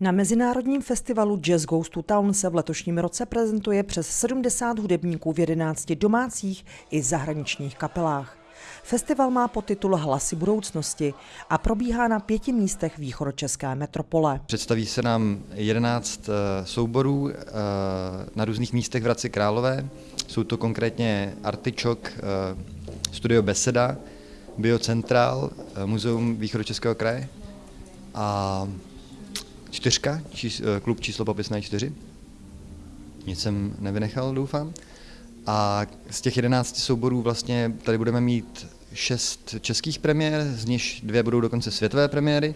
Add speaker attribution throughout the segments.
Speaker 1: Na Mezinárodním festivalu Jazz Goes to Town se v letošním roce prezentuje přes 70 hudebníků v 11 domácích i zahraničních kapelách. Festival má podtitul Hlasy budoucnosti a probíhá na pěti místech východočeské metropole.
Speaker 2: Představí se nám 11 eh, souborů eh, na různých místech v Hradci Králové. Jsou to konkrétně Artičok, eh, Studio Beseda, Biocentral, Muzeum východočeského kraje a čtyřka, čís, eh, klub číslo popisné čtyři. Nic jsem nevynechal, doufám. A z těch jedenácti souborů vlastně tady budeme mít šest českých premiér, z nich dvě budou dokonce světové premiéry.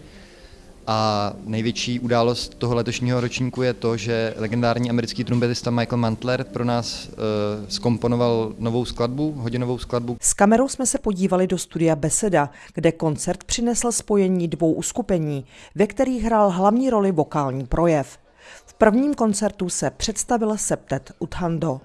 Speaker 2: A největší událost toho letošního ročníku je to, že legendární americký trumpetista Michael Mantler pro nás uh, skomponoval novou skladbu, hodinovou skladbu.
Speaker 1: S kamerou jsme se podívali do studia Beseda, kde koncert přinesl spojení dvou uskupení, ve kterých hrál hlavní roli vokální projev. V prvním koncertu se představil septet Uthando.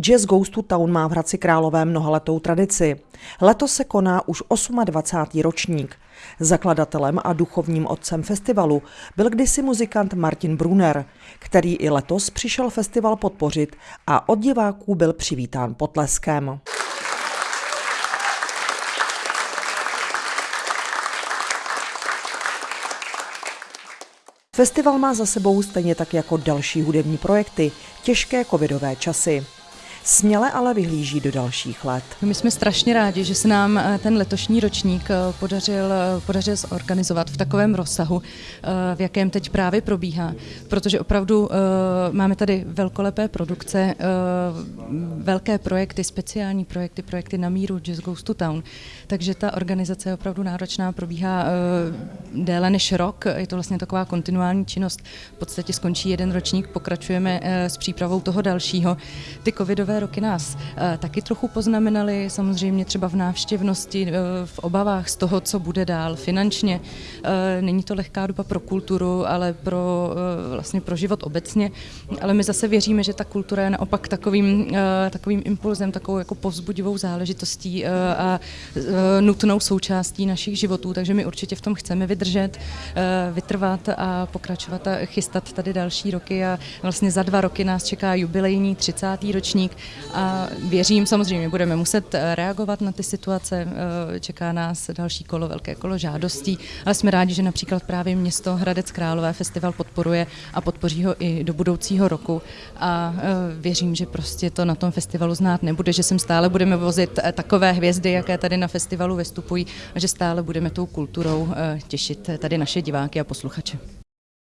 Speaker 1: Jazz Goes to Town má v Hradci Králové mnohaletou tradici. Letos se koná už 28. ročník. Zakladatelem a duchovním otcem festivalu byl kdysi muzikant Martin Brunner, který i letos přišel festival podpořit a od diváků byl přivítán potleskem. Festival má za sebou stejně tak jako další hudební projekty těžké covidové časy. Směle ale vyhlíží do dalších let.
Speaker 3: My jsme strašně rádi, že se nám eh, ten letošní ročník eh, podařil, eh, podařil zorganizovat v takovém rozsahu, v jakém teď právě probíhá, protože opravdu máme tady velkolepé produkce, velké projekty, speciální projekty, projekty na míru Jazz Goes to Town, takže ta organizace je opravdu náročná, probíhá déle než rok, je to vlastně taková kontinuální činnost, v podstatě skončí jeden ročník, pokračujeme s přípravou toho dalšího. Ty covidové covidové roky nás eh, taky trochu poznamenaly, samozřejmě třeba v návštěvnosti, eh, v obavách z toho, co bude dál finančně. Eh, není to lehká doba pro kulturu, ale pro, vlastně pro život obecně, ale my zase věříme, že ta kultura je naopak takovým, takovým impulzem, takovou jako povzbudivou záležitostí a nutnou součástí našich životů, takže my určitě v tom chceme vydržet, vytrvat a pokračovat a chystat tady další roky a vlastně za dva roky nás čeká jubilejní 30. ročník a věřím, samozřejmě budeme muset eh, reagovat na ty situace, eh, čeká nás další kolo, velké kolo žádostí, ale jsme rádi, že například právě město Hradec Králové festival podporuje a podpoří ho i do budoucího roku a eh, věřím, že prostě to na tom festivalu znát nebude, že sem stále budeme vozit takové hvězdy, jaké tady na festivalu vystupují a že stále budeme tou kulturou těšit tady naše diváky a posluchače.